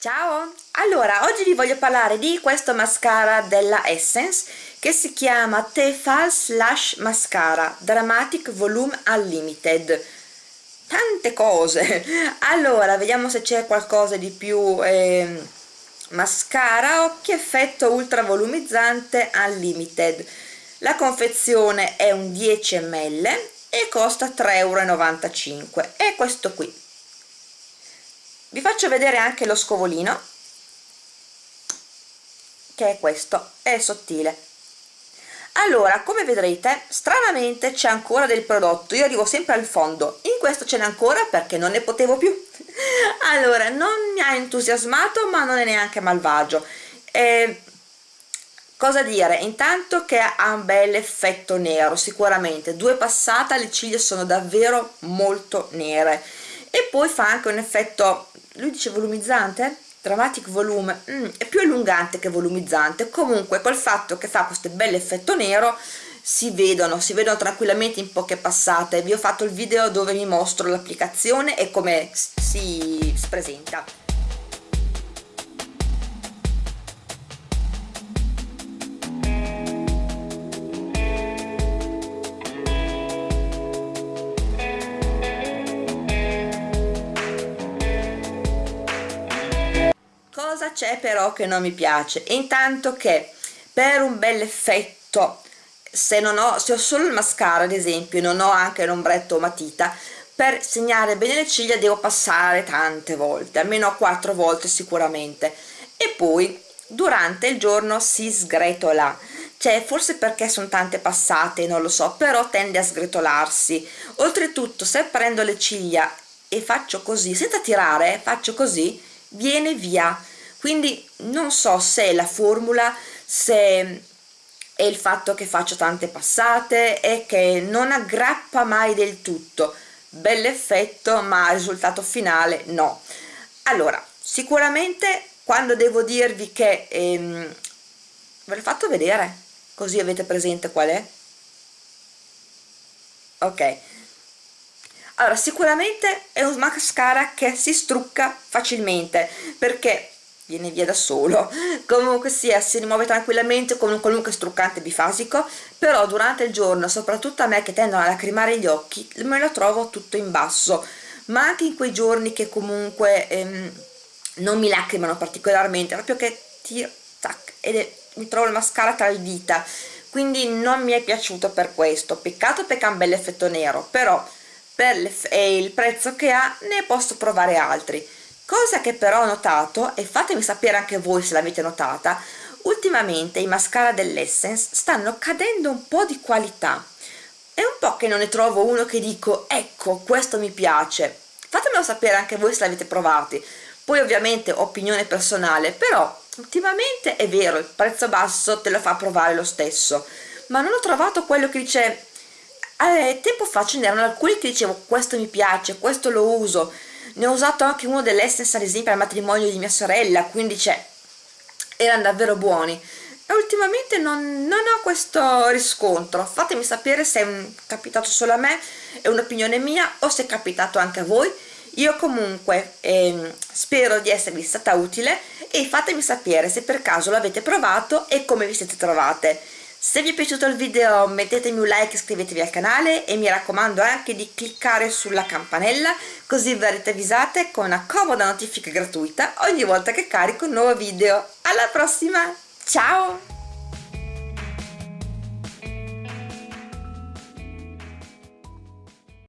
Ciao! Allora, oggi vi voglio parlare di questo mascara della Essence che si chiama Tefal Slash Mascara Dramatic Volume Unlimited. Tante cose. Allora, vediamo se c'è qualcosa di più eh, mascara occhi effetto ultra volumizzante Unlimited. La confezione è un 10 ml e costa 3,95 euro è questo qui vi faccio vedere anche lo scovolino che è questo è sottile. Allora come vedrete stranamente c'è ancora del prodotto. Io arrivo sempre al fondo. In questo ce n'è ancora perché non ne potevo più. Allora non mi ha entusiasmato ma non è neanche malvagio. Eh, cosa dire? Intanto che ha un bel effetto nero sicuramente. Due passate le ciglia sono davvero molto nere poi fa anche un effetto lui dice volumizzante? Dramatic volume. Mm, è più allungante che volumizzante. Comunque col fatto che fa questo bel effetto nero si vedono si vedono tranquillamente in poche passate. Vi ho fatto il video dove vi mostro l'applicazione e come si presenta cosa c'è però che non mi piace. Intanto che per un bel effetto se non ho se ho solo il mascara ad esempio non ho anche l'ombretto o matita per segnare bene le ciglia devo passare tante volte almeno quattro volte sicuramente. E poi durante il giorno si sgretola. Cioè forse perché sono tante passate non lo so però tende a sgretolarsi. Oltretutto se prendo le ciglia e faccio così senza tirare faccio così viene via. Quindi non so se è la formula se è il fatto che faccio tante passate e che non aggrappa mai del tutto. Bell'effetto ma risultato finale no. Allora sicuramente quando devo dirvi che ehm, ve l'ho fatto vedere? Così avete presente qual è? Ok allora sicuramente è un mascara che si strucca facilmente perché viene via da solo. Comunque sia si rimuove tranquillamente con un qualunque struccante bifasico però durante il giorno soprattutto a me che tendono a lacrimare gli occhi me lo trovo tutto in basso. Ma anche in quei giorni che comunque ehm, non mi lacrimano particolarmente proprio che tiro tac è, mi trovo il mascara tra le dita. Quindi non mi è piaciuto per questo. Peccato perché ha un bel effetto nero però per il prezzo che ha ne posso provare altri. Cosa che però ho notato e fatemi sapere anche voi se l'avete notata ultimamente i mascara dell'Essence stanno cadendo un po' di qualità. È un po' che non ne trovo uno che dico ecco questo mi piace fatemelo sapere anche voi se l'avete provati. Poi ovviamente opinione personale però ultimamente è vero il prezzo basso te lo fa provare lo stesso. Ma non ho trovato quello che dice eh, tempo fa ce n'erano alcuni che dicevo questo mi piace, questo lo uso ne ho usato anche uno dell'Essence ad esempio al matrimonio di mia sorella quindi cioè erano davvero buoni. E ultimamente non, non ho questo riscontro. Fatemi sapere se è capitato solo a me è un'opinione mia o se è capitato anche a voi. Io comunque eh, spero di esservi stata utile e fatemi sapere se per caso l'avete provato e come vi siete trovate se vi è piaciuto il video mettetemi un like iscrivetevi al canale e mi raccomando anche di cliccare sulla campanella così verrete avvisate con una comoda notifica gratuita ogni volta che carico un nuovo video. Alla prossima! Ciao